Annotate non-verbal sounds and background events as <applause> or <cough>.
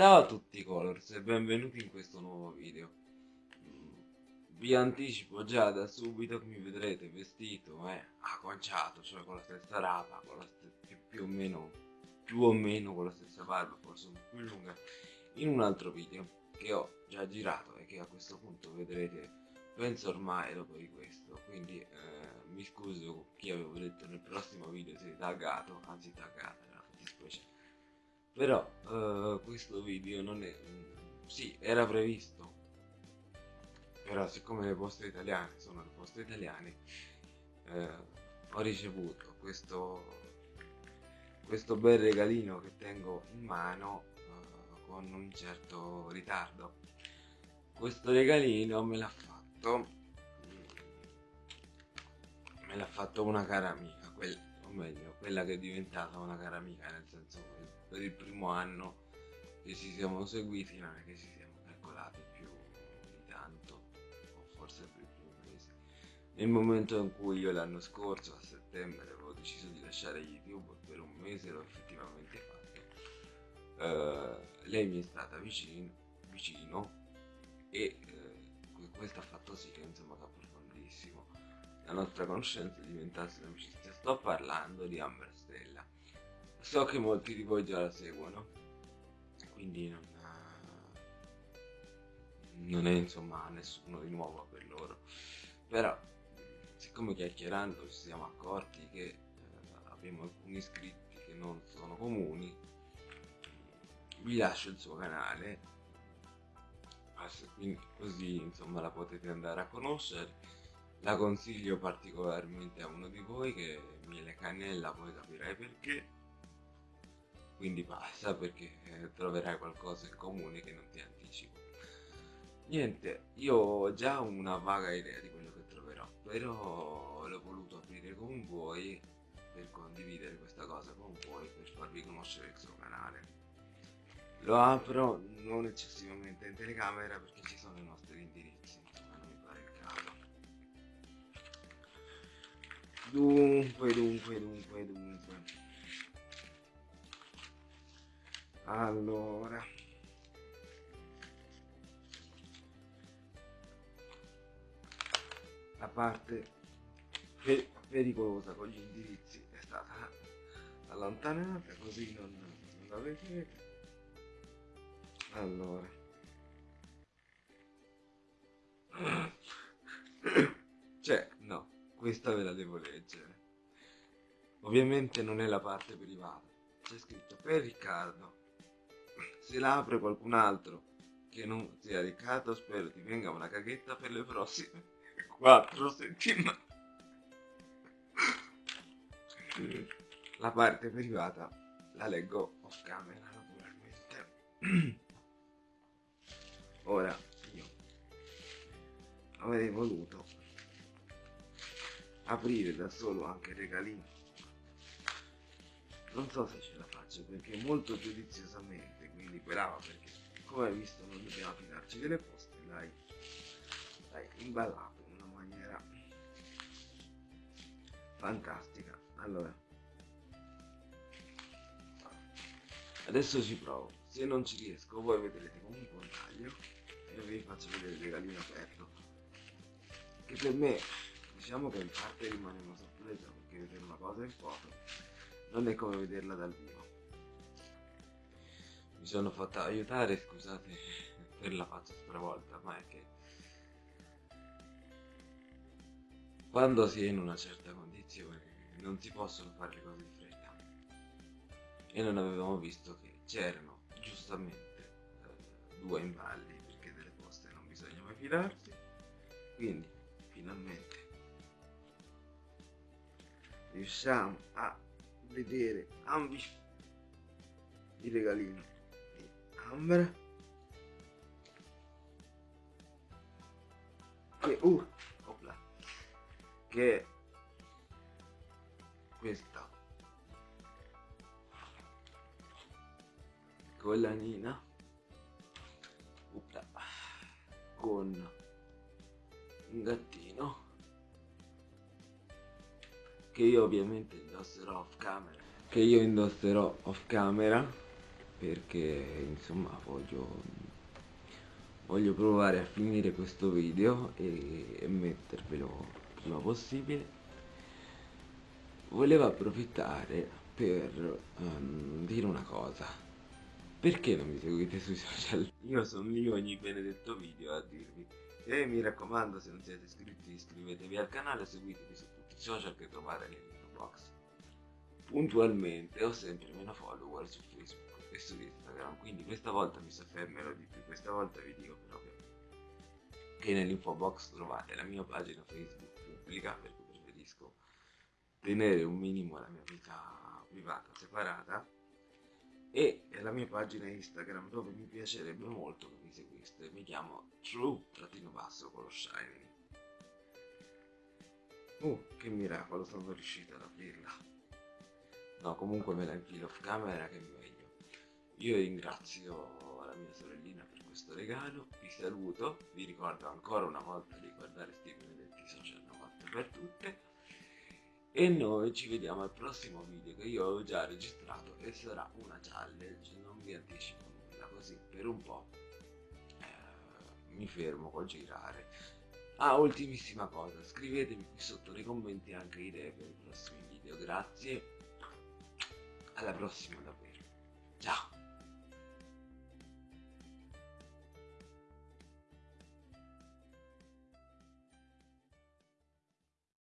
Ciao a tutti colors e benvenuti in questo nuovo video. Vi anticipo già da subito che mi vedrete vestito eh, acconciato, cioè con la stessa rapa, con la più, più, o meno, più o meno con la stessa barba, forse un po' più lunga In un altro video che ho già girato e che a questo punto vedrete penso ormai dopo di questo. Quindi eh, mi scuso chi avevo detto nel prossimo video sei taggato, anzi taggata, era fattispecie però uh, questo video non è sì era previsto. Però siccome le poste italiane sono le poste italiane eh, ho ricevuto questo questo bel regalino che tengo in mano uh, con un certo ritardo. Questo regalino me l'ha fatto me l'ha fatto una cara amica quella, o meglio quella che è diventata una cara amica nel senso per il primo anno che ci siamo seguiti non è che ci siamo calcolati più di tanto o forse per più mesi. Nel momento in cui io l'anno scorso a settembre avevo deciso di lasciare youtube per un mese l'ho effettivamente fatto. Uh, lei mi è stata vicino, vicino e uh, questo ha fatto sì che insomma che approfondissimo la nostra conoscenza diventasse un'amicizia. Sto parlando di Amber Stella so che molti di voi già la seguono. Quindi non, non è insomma nessuno di nuovo per loro. Però siccome chiacchierando ci siamo accorti che eh, abbiamo alcuni iscritti che non sono comuni vi lascio il suo canale. Quindi così insomma la potete andare a conoscere. La consiglio particolarmente a uno di voi che Miele Cannella poi capirai perché quindi basta perché eh, troverai qualcosa in comune che non ti anticipo. Niente io ho già una vaga idea di quello che troverò però l'ho voluto aprire con voi per condividere questa cosa con voi per farvi conoscere il suo canale. Lo apro non eccessivamente in telecamera perché ci sono i nostri indirizzi insomma non mi pare il caso. Dunque dunque dunque dunque allora. La parte pericolosa con gli indirizzi è stata allontanata così non, non la vedete allora. Cioè no questa ve la devo leggere. Ovviamente non è la parte privata. C'è scritto per Riccardo se la apre qualcun altro che non sia Riccardo spero ti venga una caghetta per le prossime <laughs> quattro settimane. La parte privata la leggo off camera naturalmente. <clears throat> Ora io avrei voluto aprire da solo anche il regalino non so se ce la faccio perché molto giudiziosamente quindi brava perché come hai visto non dobbiamo fidarci delle poste l'hai imballato in una maniera fantastica. Allora. Adesso ci provo. Se non ci riesco voi vedrete comunque un taglio e vi faccio vedere il regalino aperto. Che per me diciamo che in parte rimane una sorpresa perché vedere una cosa in foto non è come vederla dal vivo. Mi sono fatta aiutare, scusate per la faccia stravolta, ma è che quando si è in una certa condizione non si possono fare le cose di fretta. E non avevamo visto che c'erano giustamente eh, due imballi perché delle poste non bisogna mai fidarsi. Quindi finalmente riusciamo a vedere ambi il regalino Amber. Che uh opla, che questa. Collanina opla, con un gattino che io ovviamente indosserò off camera. Che io indosserò off camera perché insomma voglio voglio provare a finire questo video e, e mettervelo prima possibile. Volevo approfittare per um, dire una cosa. Perché non mi seguite sui social? <laughs> Io sono lì ogni benedetto video a dirvi. E mi raccomando se non siete iscritti iscrivetevi al canale seguitemi su social che trovate nell'info box. Puntualmente ho sempre meno follower su Facebook e su Instagram quindi questa volta mi soffermerò di più. Questa volta vi dico proprio che nell'info box trovate la mia pagina Facebook pubblica perché preferisco tenere un minimo la mia vita privata separata e la mia pagina Instagram dove mi piacerebbe molto che mi seguiste. Mi chiamo true-basso con lo shining uh che miracolo sono riuscito ad aprirla. No comunque me la infilo off camera che è meglio. Io ringrazio la mia sorellina per questo regalo vi saluto vi ricordo ancora una volta di guardare sti benedetti social 90 per tutte e noi ci vediamo al prossimo video che io ho già registrato e sarà una challenge non vi anticipo nulla così per un po' eh, mi fermo col girare ah ultimissima cosa scrivetemi qui sotto nei commenti anche idee per i prossimi video grazie. Alla prossima davvero. Ciao